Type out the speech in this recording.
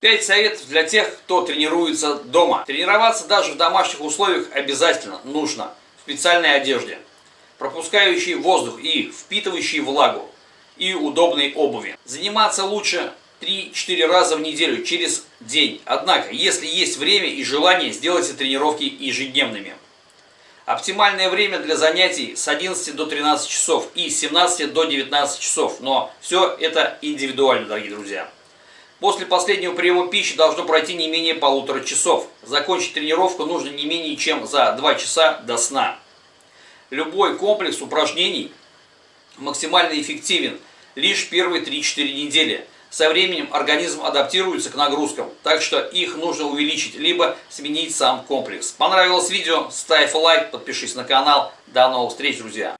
Пять советов для тех, кто тренируется дома. Тренироваться даже в домашних условиях обязательно нужно в специальной одежде, пропускающей воздух и впитывающей влагу, и удобной обуви. Заниматься лучше 3-4 раза в неделю через день. Однако, если есть время и желание, сделайте тренировки ежедневными. Оптимальное время для занятий с 11 до 13 часов и с 17 до 19 часов. Но все это индивидуально, дорогие друзья. После последнего приема пищи должно пройти не менее полутора часов. Закончить тренировку нужно не менее чем за 2 часа до сна. Любой комплекс упражнений максимально эффективен лишь первые 3-4 недели. Со временем организм адаптируется к нагрузкам, так что их нужно увеличить, либо сменить сам комплекс. Понравилось видео? Ставь лайк, подпишись на канал. До новых встреч, друзья!